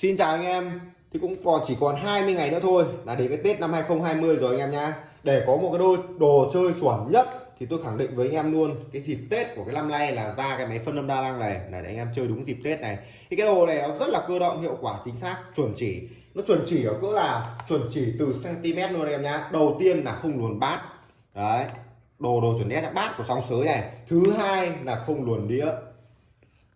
Xin chào anh em. Thì cũng còn chỉ còn 20 ngày nữa thôi là đến cái Tết năm 2020 rồi anh em nhá để có một cái đôi đồ chơi chuẩn nhất thì tôi khẳng định với anh em luôn, cái dịp Tết của cái năm nay là ra cái máy phân âm đa năng này là để anh em chơi đúng dịp Tết này. Thì cái đồ này nó rất là cơ động, hiệu quả, chính xác, chuẩn chỉ. Nó chuẩn chỉ ở cỡ là chuẩn chỉ từ cm luôn anh em nhá đầu tiên là không luồn bát. Đấy. Đồ đồ chuẩn nét bát của sóng sới này. Thứ hai là không luồn đĩa.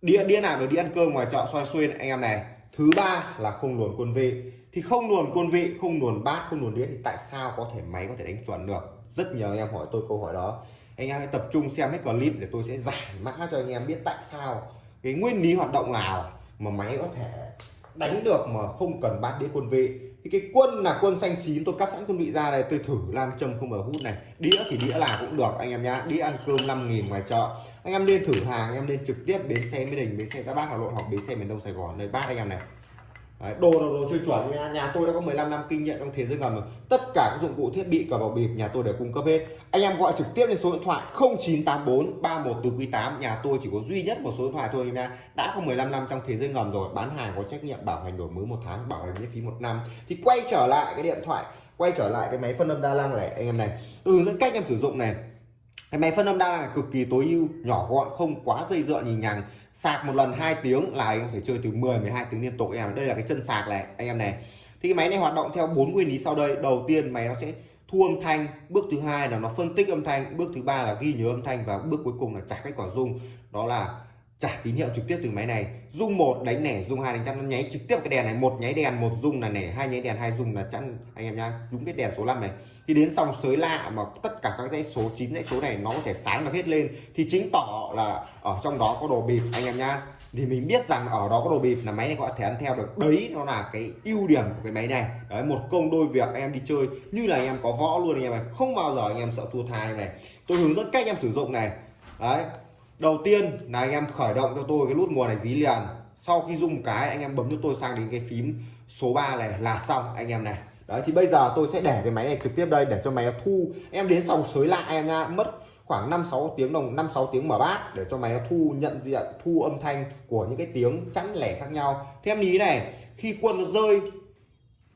Đĩa đĩa nào được đi ăn cơm ngoài chợ xoay xuyên anh em này thứ ba là không luồn quân vị. Thì không luồn quân vị, không luồn bát, không luồn đĩa thì tại sao có thể máy có thể đánh chuẩn được? Rất nhiều anh em hỏi tôi câu hỏi đó. Anh em hãy tập trung xem hết clip để tôi sẽ giải mã cho anh em biết tại sao cái nguyên lý hoạt động nào mà máy có thể đánh được mà không cần bát đĩa quân vị thì cái quân là quân xanh chín, tôi cắt sẵn quân vị ra này tôi thử làm châm không mở hút này. Đĩa thì đĩa là cũng được, anh em nhá. Đĩa ăn cơm 5.000 ngoài chợ. Anh em nên thử hàng, anh em nên trực tiếp đến xe mỹ đình, bến xe các bác hà nội hoặc bến xe miền đông sài gòn. Đây bác anh em này. Đấy, đồ là đồ chơi chuẩn nha. Nhà tôi đã có 15 năm kinh nghiệm trong thế giới ngầm tất cả các dụng cụ thiết bị cờ bạc bịp nhà tôi đều cung cấp hết. Anh em gọi trực tiếp lên số điện thoại 0984 31 từ quý 8 nhà tôi chỉ có duy nhất một số điện thoại thôi nha. Đã có 15 năm trong thế giới ngầm rồi bán hàng có trách nhiệm bảo hành đổi mới một tháng bảo hành miễn phí một năm. Thì quay trở lại cái điện thoại quay trở lại cái máy phân âm đa năng này anh em này. Từ những cách em sử dụng này. Cái máy phân âm đa năng cực kỳ tối ưu nhỏ gọn không quá dây dựa nhì nhằng sạc một lần 2 tiếng, là anh có thể chơi từ 10 12 tiếng liên tục. Em đây là cái chân sạc này, anh em này. Thì cái máy này hoạt động theo bốn nguyên lý sau đây. Đầu tiên, máy nó sẽ thu âm thanh. Bước thứ hai là nó phân tích âm thanh. Bước thứ ba là ghi nhớ âm thanh. Và bước cuối cùng là trả kết quả dung đó là trả tín hiệu trực tiếp từ máy này. Rung một, đánh nẻ rung hai, đánh chắn nó nháy trực tiếp cái đèn này. Một, nháy đèn, một rung là nẻ, hai, nháy đèn, hai rung là chắn. Anh em nhá, đúng cái đèn số 5 này. Thì đến xong sới lạ mà tất cả các dãy số 9 dãy số này nó có thể sáng được hết lên, thì chính tỏ là ở trong đó có đồ bịp, anh em nhá. Thì mình biết rằng ở đó có đồ bịp là máy này có thể ăn theo được. Đấy, nó là cái ưu điểm của cái máy này. Đấy, một công đôi việc, anh em đi chơi, như là anh em có võ luôn, anh em này không bao giờ anh em sợ thua thai này. Tôi hướng dẫn cách em sử dụng này. Đấy đầu tiên là anh em khởi động cho tôi cái nút nguồn này dí liền. Sau khi dùng cái, anh em bấm cho tôi sang đến cái phím số 3 này là xong, anh em này. Đấy, thì bây giờ tôi sẽ để cái máy này trực tiếp đây để cho máy nó thu. Em đến xong sới lại em nha mất khoảng 5 6 tiếng đồng 5 6 tiếng mở bát để cho máy nó thu, nhận diện, thu âm thanh của những cái tiếng chẵn lẻ khác nhau. Thêm ý này, khi quân nó rơi,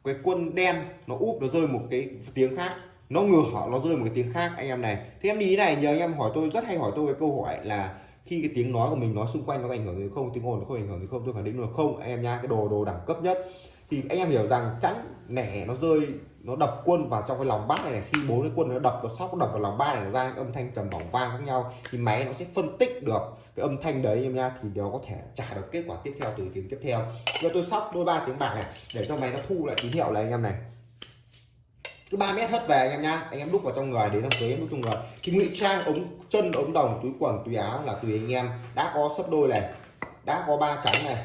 cái quân đen nó úp, nó rơi một cái tiếng khác nó ngửa nó rơi một cái tiếng khác anh em này. Thêm đi này nhờ anh em hỏi tôi rất hay hỏi tôi cái câu hỏi là khi cái tiếng nói của mình nói xung quanh nó ảnh hưởng đến không tiếng ồn nó không ảnh hưởng đến không tôi khẳng định là không. Anh em nha cái đồ đồ đẳng cấp nhất. Thì anh em hiểu rằng chắn nẻ nó rơi nó đập quân vào trong cái lòng bát này, này. Khi bốn cái quân nó đập nó sóc nó đập vào lòng bát này nó ra âm thanh trầm bỏng vang khác nhau thì máy nó sẽ phân tích được cái âm thanh đấy em nha thì nó có thể trả được kết quả tiếp theo từ tiếng tiếp theo. Giờ tôi sóc đôi ba tiếng bạc này để cho máy nó thu lại tín hiệu này anh em này cứ 3 mét hất về anh em nha. Anh em đúc vào trong người đến đám cưới em đúc trong người. Thì ngụy trang ống, chân ống đồng, túi quần, túi áo là tùy anh em. Đã có sấp đôi này, đã có ba trắng này.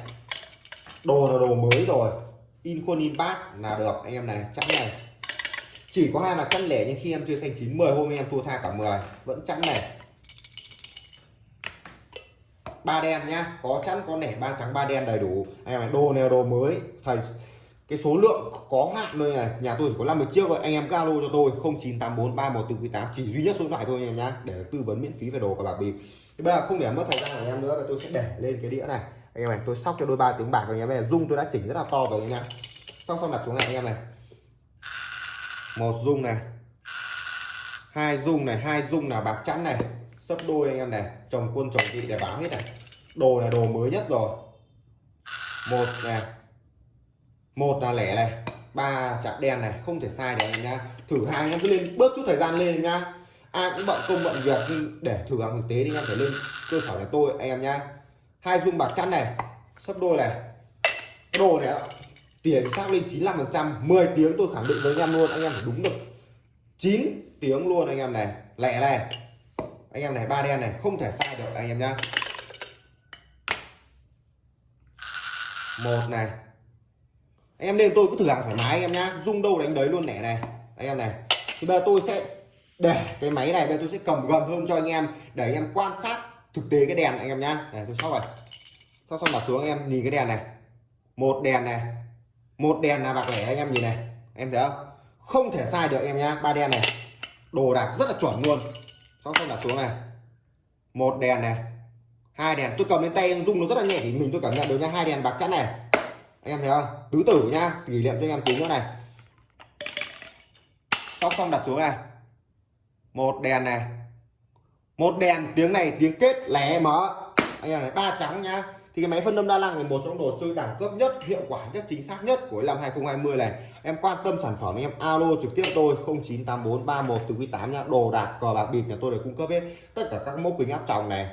Đồ là đồ mới rồi. In khuôn in bát là được, anh em này trắng này. Chỉ có hai là chẵn lẻ nhưng khi em chưa xanh chín 10 hôm em thua tha cả 10 vẫn trắng này. Ba đen nhá. Có chẵn, có nẻ, ba trắng, ba đen đầy đủ. Anh em này, đồ này đồ mới. Thầy cái số lượng có hạn thôi này, nhà tôi chỉ có 50 chiếc rồi anh em alo cho tôi 0984 3148 chỉ duy nhất số điện thoại thôi anh em nhá, để tư vấn miễn phí về đồ của bạc bịp thì bây giờ không để mất thời gian của anh em nữa, tôi sẽ để lên cái đĩa này. Anh em này, tôi sóc cho đôi ba tiếng bạc anh em này dung tôi đã chỉnh rất là to rồi anh em. Xong xong đặt xuống này anh em này. Một dung này. Hai dung này, hai dung là bạc chẵn này. Sấp đôi anh em này, chồng quân chồng vị để báo hết này. Đồ là đồ mới nhất rồi. Một này một là lẻ này, ba chạm đen này, không thể sai được anh nhá. Thử hai anh em cứ lên, bớt chút thời gian lên nhá. Ai cũng bận công bận việc, nhưng để thử hàng thực tế thì anh em phải lên cơ sở nhà tôi anh em nhá. Hai dung bạc chắn này, sấp đôi này. Đồ này tiền xác lên 95 phần trăm 10 tiếng tôi khẳng định với anh em luôn, anh em phải đúng được. 9 tiếng luôn anh em này, lẻ này. Anh em này, ba đen này, không thể sai được anh em nhá. Một này anh em nên tôi cứ thử hàng thoải mái anh em nhá. Rung đâu đánh đấy luôn nẻ này. Anh em này. Thì bây giờ tôi sẽ để cái máy này, bây giờ tôi sẽ cầm gần hơn cho anh em để anh em quan sát thực tế cái đèn anh em nhá. Này, tôi sóc rồi sóc xong đặt xuống anh em nhìn cái đèn này. Một đèn này. Một đèn là bạc lẻ anh em nhìn này. Em thấy không? Không thể sai được em nhá. Ba đèn này. Đồ đạc rất là chuẩn luôn. Sóc xong đặt xuống này. Một đèn này. Hai đèn. Tôi cầm lên tay rung nó rất là nhẹ thì mình tôi cảm nhận được nha hai đèn bạc chắn này anh em thấy không? Tứ tử nhá kỷ niệm cho anh em tính nữa này. Sóc xong, đặt xuống này. Một đèn này. Một đèn. Tiếng này, tiếng kết lẻ mở anh em này, ba trắng nhá. Thì cái máy phân âm đa năng là một trong đồ chơi đẳng cấp nhất, hiệu quả nhất, chính xác nhất của năm 2020 này. Em quan tâm sản phẩm em alo trực tiếp tôi 0984 31 từ quý 8 nha đồ đạc, cờ bạc, bịp nhà tôi đều cung cấp hết. Tất cả các mẫu kính áp tròng này.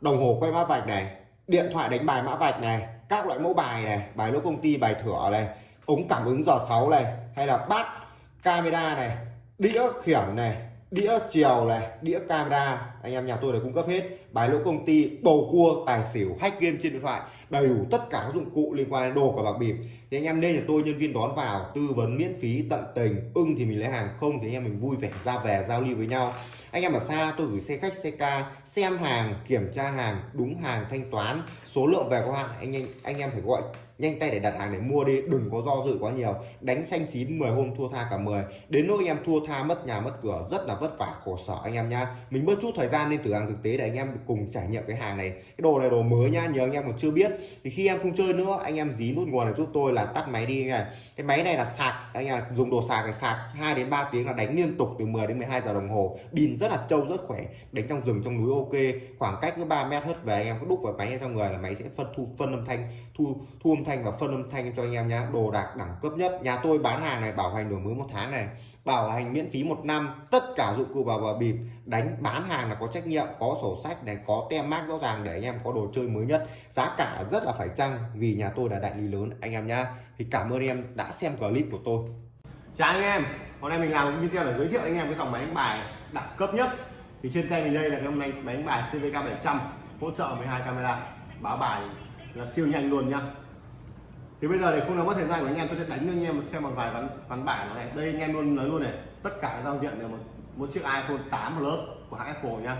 Đồng hồ quay mã vạch này. Điện thoại đánh bài mã vạch này các loại mẫu bài này, bài lỗ công ty, bài thửa này, ống cảm ứng giò sáu này, hay là bát camera này, đĩa khiển này, đĩa chiều này, đĩa camera. Anh em nhà tôi đều cung cấp hết. Bài lỗ công ty, bầu cua, tài xỉu, hack game trên điện thoại, đầy đủ tất cả các dụng cụ liên quan đến đồ của bạc bịp. Thì anh em nên là tôi nhân viên đón vào, tư vấn miễn phí tận tình, ưng thì mình lấy hàng, không thì anh em mình vui vẻ, ra về giao lưu với nhau anh em ở xa, tôi gửi xe khách, xe ca, xem hàng, kiểm tra hàng, đúng hàng, thanh toán, số lượng về có hạn anh anh anh em phải gọi nhanh tay để đặt hàng để mua đi, đừng có do dự quá nhiều. Đánh xanh chín 10 hôm thua tha cả 10 đến nỗi anh em thua tha, mất nhà, mất cửa, rất là vất vả, khổ sở anh em nhá. Mình bớt chút thời gian lên thử hàng thực tế để anh em cùng trải nghiệm cái hàng này. Cái đồ này đồ mới nhá nhớ anh em còn chưa biết. Thì khi em không chơi nữa, anh em dí nút nguồn này giúp tôi là tắt máy đi này cái máy này là sạc, anh em dùng đồ sạc này sạc 2 đến 3 tiếng là đánh liên tục từ 10 đến 12 giờ đồng hồ. Pin rất là trâu, rất khỏe, đánh trong rừng, trong núi ok. Khoảng cách cứ 3 mét hết về, anh em có đúc vào máy trong người là máy sẽ phân thu, phân âm thanh thu thu âm thanh và phân âm thanh cho anh em nhá. Đồ đạc đẳng cấp nhất. Nhà tôi bán hàng này, bảo hành đổi mới một tháng này. Bảo hành miễn phí một năm. Tất cả dụng cụ vào và bịp. Đánh bán hàng là có trách nhiệm, có sổ sách này, có tem mác rõ ràng để anh em có đồ chơi mới nhất. Giá cả rất là phải chăng vì nhà tôi là đại lý lớn, anh em nhá. Thì cảm ơn em đã xem clip của tôi. Chào anh em. Hôm nay mình làm một video để giới thiệu anh em cái dòng máy đánh bài đẳng cấp nhất. Thì trên tay mình đây là cái máy máy đánh bài CVK 700 hỗ trợ 12 camera, báo bài là siêu nhanh luôn nhá. Thì bây giờ để không làm mất thời gian của anh em, tôi sẽ đánh cho anh em xem một vài ván ván bài này. Đây anh em luôn nói luôn này, tất cả các giao diện đều một một chiếc iPhone 8 Plus của hãng Apple nhá.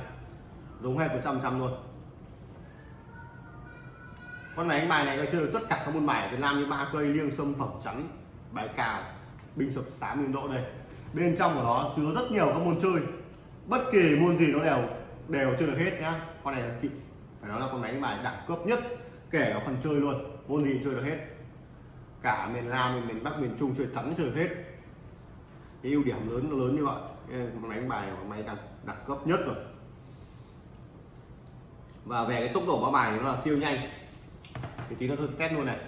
Dùng hết 100 trăm luôn. Con máy đánh bài này nó chơi được tất cả các môn bài ở Việt Nam như ba cây, liêng, sâm, phẩm, chắn, bài cào binh sập sám nguyên độ đây. Bên trong của nó chứa rất nhiều các môn chơi. Bất kỳ môn gì nó đều đều chơi được hết nhá. Con này là phải nói là con máy đánh bài đẳng cấp nhất kể cả phần chơi luôn. Môn gì chơi được hết. Cả miền Nam miền, miền Bắc miền Trung chơi thắng chơi hết. Cái ưu điểm lớn nó lớn như vậy. Con máy đánh bài của máy đẳng đẳng cấp nhất rồi. Và về cái tốc độ báo bài thì nó là siêu nhanh. Thì tí nó thử test luôn này.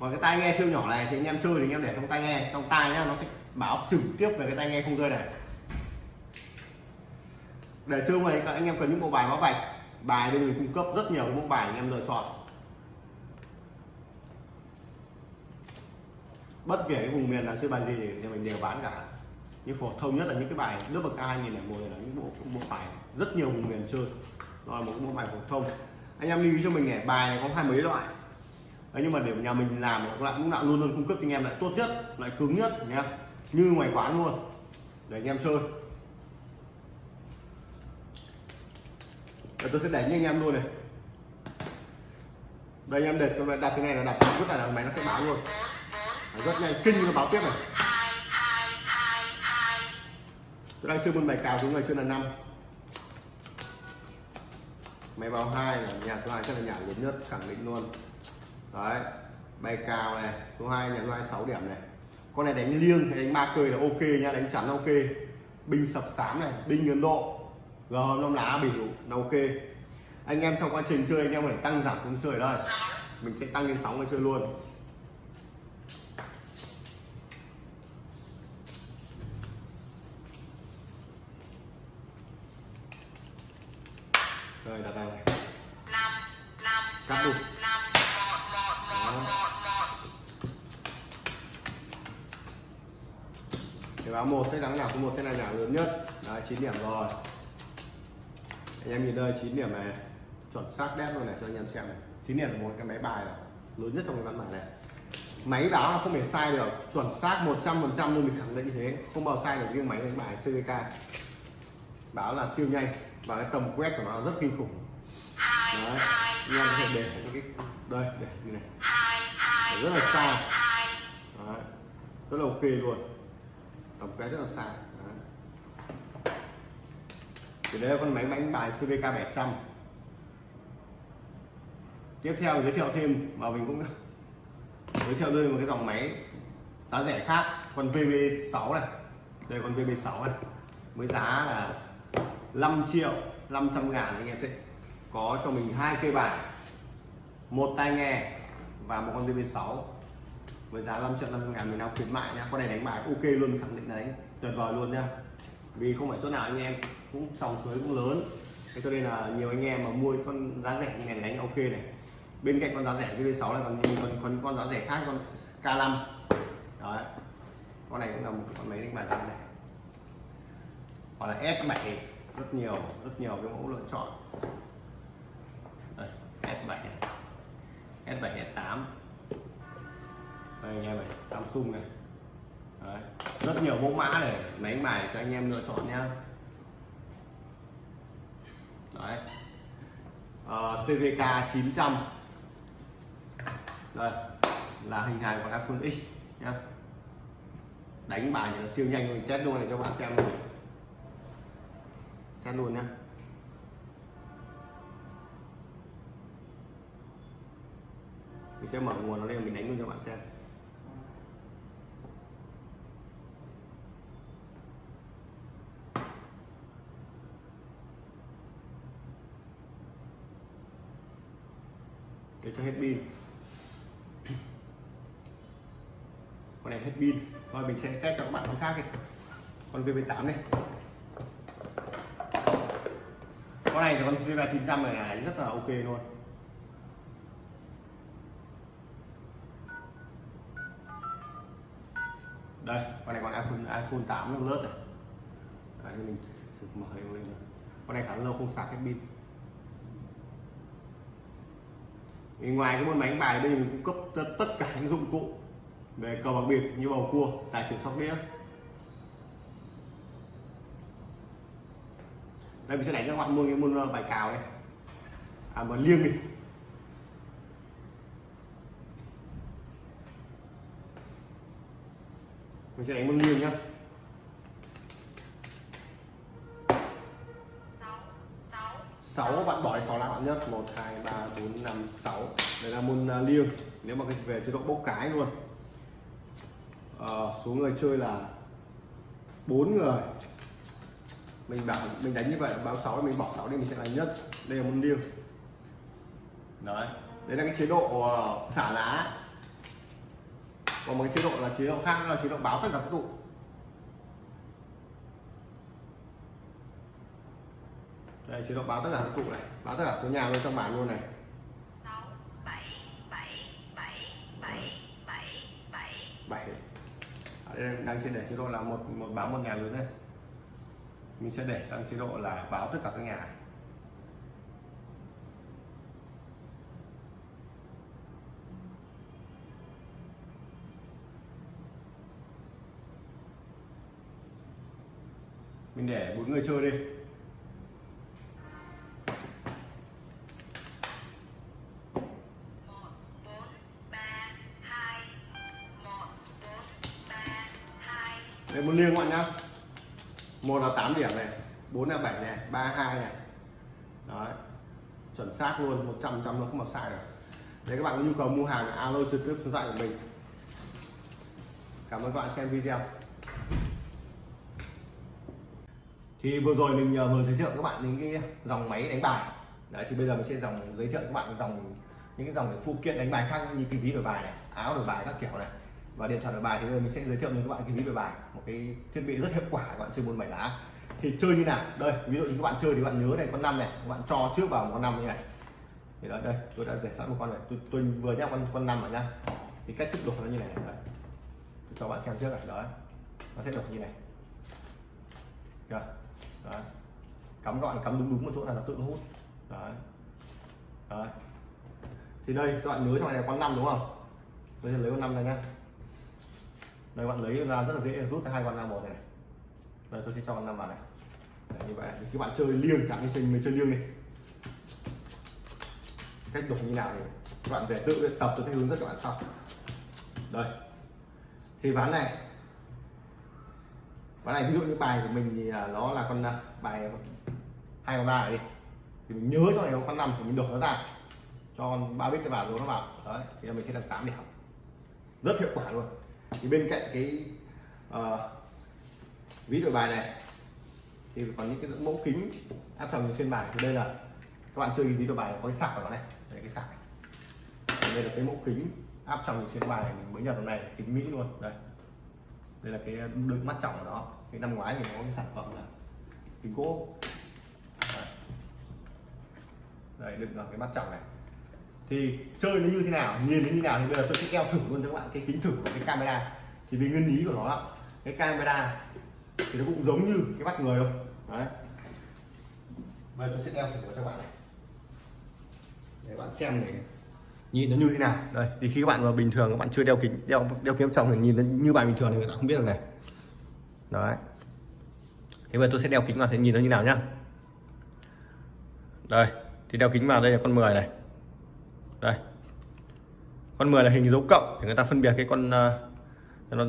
Còn cái tai nghe siêu nhỏ này thì anh em chơi thì anh em để trong tai nghe. Trong tai nhá nó sẽ báo trực tiếp về cái tai nghe không rơi này. Để chơi này các anh em cần những bộ bài báo vạch. Bài bên mình cung cấp rất nhiều bộ bài anh em lựa chọn. Bất kể cái vùng miền nào chơi bài gì thì mình đều bán cả. Như phổ thông nhất là những cái bài lớp bậc ai nhìn này là những bộ bộ bài rất nhiều vùng miền chơi. Rồi một bộ bài phổ thông. Anh em lưu ý cho mình này bài này có hai mấy loại. Đấy, nhưng mà để nhà mình làm lại cũng lại luôn luôn cung cấp cho anh em lại tốt nhất lại cứng nhất nhá. Như ngoài quán luôn. Để anh em chơi. Để tôi sẽ đánh anh em luôn này. Đây anh em để đặt cái này là đặt rất là máy nó sẽ báo luôn rất nhanh. Kinh nó báo tiếp này. Tôi đang chơi môn bài cào chúng này chưa là năm. Máy báo hai là nhà số hai chắc là nhà lớn nhất, khẳng định luôn. Đấy, bài cào này, số 2 nhà số 2 6 điểm này. Con này đánh liêng hay đánh ba cười là ok nha, đánh chắn ok. Binh sập sám này, binh ấn độ. G, năm lá, bỉ là ok. Anh em trong quá trình chơi, anh em phải tăng giảm xuống chơi đây. Mình sẽ tăng lên sóng để chơi luôn. Rồi đặt này cắt luôn cái báo một sẽ thắng nhà số một sẽ là nhà lớn nhất. Đấy 9 điểm rồi. Anh em nhìn đây 9 điểm này. Chuẩn xác đét luôn này cho anh em xem này. 9 điểm là một cái máy bài này lớn nhất trong cái văn bản này. Máy báo là không thể sai được. Chuẩn xác 100 phần trăm luôn mình khẳng định như thế. Không bao sai được riêng máy đánh bài CVK báo là siêu nhanh và cái tầm quét của nó rất kinh khủng. Đấy. anh em có thể để cái đây để như này. Để rất là xa. đấy. rất là ok luôn. Tổng quét rất là xa. Đấy. thì đây là con máy đánh bài CVK 700 tiếp theo giới thiệu thêm và mình cũng giới thiệu luôn một cái dòng máy giá rẻ khác con VB6 này. Đây con VB6 này. Với giá là 5 triệu 500 ngàn anh em sẽ có cho mình hai cây bài. Một tai nghe và một con VB6 với giá 5 triệu 500 ngàn mình đang khuyến mại nha con này đánh bài ok luôn, khẳng định là đánh tuyệt vời luôn nha vì không phải chỗ nào anh em cũng sòng suối cũng lớn. Thế cho nên là nhiều anh em mà mua con giá rẻ như này đánh ok này. Bên cạnh con giá rẻ VB6 là còn còn còn con giá rẻ khác, con K5 đấy. Con này cũng là một con máy đánh bài giá rẻ. Hoặc là S7 rất nhiều rất nhiều cái mẫu lựa chọn. Đây, S7 này S7 S8 đây anh em này Samsung này. Đấy. rất nhiều mẫu mã để máy đánh bài cho anh em lựa chọn nhá. Đấy. Uh, CVK 900 đây là hình hài của iPhone X nhá. Đánh bài siêu nhanh mình test luôn để cho bạn xem luôn chắn luôn nhá. Mình sẽ mở nguồn nó lên, mình đánh luôn cho bạn xem. Để cho hết pin. Con này hết pin. Rồi mình sẽ test cho các bạn con khác đi. Con VV8 này con này thì con VB 900 này là rất là ok luôn. Đây con này còn iPhone iPhone 8 nó lớp này. Đấy, thì mình thử mở lên lên con này khá lâu không sạc hết pin. Thì ngoài cái môn máy bài đây mình cung cấp tất- tất cả những dụng cụ về cờ bạc bịp như bầu cua tài xỉu sóc đĩa. Đây mình sẽ đánh cho các bạn môn cái môn ờ, bài cào đây à mà liêng đi. Mình sẽ đánh môn liêng nhá. Sáu bạn bỏ sáu lá bạn nhất. Một hai ba bốn năm sáu. Đây là môn uh, liêng. Nếu mà về chế độ bốc cái luôn. À, số người chơi là bốn người mình bảo mình đánh như vậy báo 6 mình bỏ 6 đi mình sẽ là nhất. Đây là môn liêng đấy. Đấy là cái chế độ ờ, xả lá. Còn một cái chế độ là chế độ khác là chế độ báo tất cả các tụ. Đây chế độ báo tất cả các tụ này. Báo tất cả số nhà luôn trong bản luôn này. Sáu bảy bảy bảy bảy bảy bảy. 7 ở đây đang sẽ để chế độ là một một báo một nhà lớn này mình sẽ để sang chế độ là báo tất cả các nhà. Mình để bốn người chơi đi. Một bốn ba hai. Một bốn ba hai. Đây một liêng các bạn nhá một là 8 điểm này, bốn là 7 này, ba hai này. Đấy, chuẩn xác luôn 100 trăm nó không một sai được. Để các bạn có nhu cầu mua hàng, alo trực tiếp số điện thoại của mình. Cảm ơn các bạn xem video. Thì vừa rồi mình ờ, vừa giới thiệu các bạn những cái dòng máy đánh bài. Đấy, thì bây giờ mình sẽ dòng, giới thiệu các bạn dòng, những cái dòng phụ kiện đánh bài khác như cái ví đổi bài này, áo đổi bài các kiểu này và điện thoại đổi bài thì bây giờ mình sẽ giới thiệu đến các bạn cái ví đổi bài một cái thiết bị rất hiệu quả các bạn chơi môn bảy lá. Thì chơi như nào? Đây ví dụ như các bạn chơi thì các bạn nhớ này con năm này các bạn cho trước vào một con năm như này. Thì đó đây tôi đã để sẵn một con này. Tôi, tôi vừa nhắc con con năm rồi nhá. Thì cách thức đục nó như này đấy tôi cho bạn xem trước này đó. Nó sẽ được như này. Rồi Đấy. cắm gọn cắm đúng đúng một chỗ là nó tự nó hút. Đấy đấy thì đây các bạn nhớ trong này là con năm đúng không? Tôi sẽ lấy con năm này nhá đây bạn lấy ra rất là dễ rút ra hai con năm một này, đây tôi sẽ cho năm vào này. Đấy, như vậy thì các bạn chơi liêng chẳng như chơi mình chơi liêng đi. Cách đổi như nào thì các bạn về tự luyện tập tôi sẽ hướng dẫn các bạn sau. Đây. Thì ván này. Ván này ví dụ như bài của mình thì à, nó là con à, bài hai con ba này đi. Thì mình nhớ cho này có con năm thì mình đổi nó ra. Cho con ba bit cái vào rồi nó vào. Đấy thì mình sẽ được tám điểm. Rất hiệu quả luôn thì bên cạnh cái uh, ví đổi bài này thì còn những cái mẫu kính áp tròng trên bài. Thì đây là các bạn chơi ví đổi bài có cái sạc của nó này. Đây cái sạc này. Đây là cái mẫu kính áp tròng trên bài mình mới nhập lần này kính mỹ luôn. Đây. Đây là cái đựng mắt trọng của nó. Cái năm ngoái thì nó có cái sản phẩm là kính gỗ. Đây, đây đựng vào cái mắt trọng này thì chơi nó như thế nào, nhìn nó như thế nào thì bây giờ tôi sẽ đeo thử luôn cho các bạn cái kính thử của cái camera. Thì vì nguyên lý của nó cái camera thì nó cũng giống như cái mắt người thôi. Đấy. Bây giờ tôi sẽ đeo thử cho các bạn này. Để bạn xem này. Nhìn nó như thế nào. Đây, thì khi các bạn vào bình thường, các bạn chưa đeo kính, đeo đeo kính trong thì nhìn nó như bài bình thường thì người ta không biết được này. Đấy. Thế bây giờ tôi sẽ đeo kính vào, thì nhìn nó như nào nhá. Đây, thì đeo kính vào đây là con 10 này đây. Con 10 là hình dấu cộng để người ta phân biệt cái con ờ, uh, nó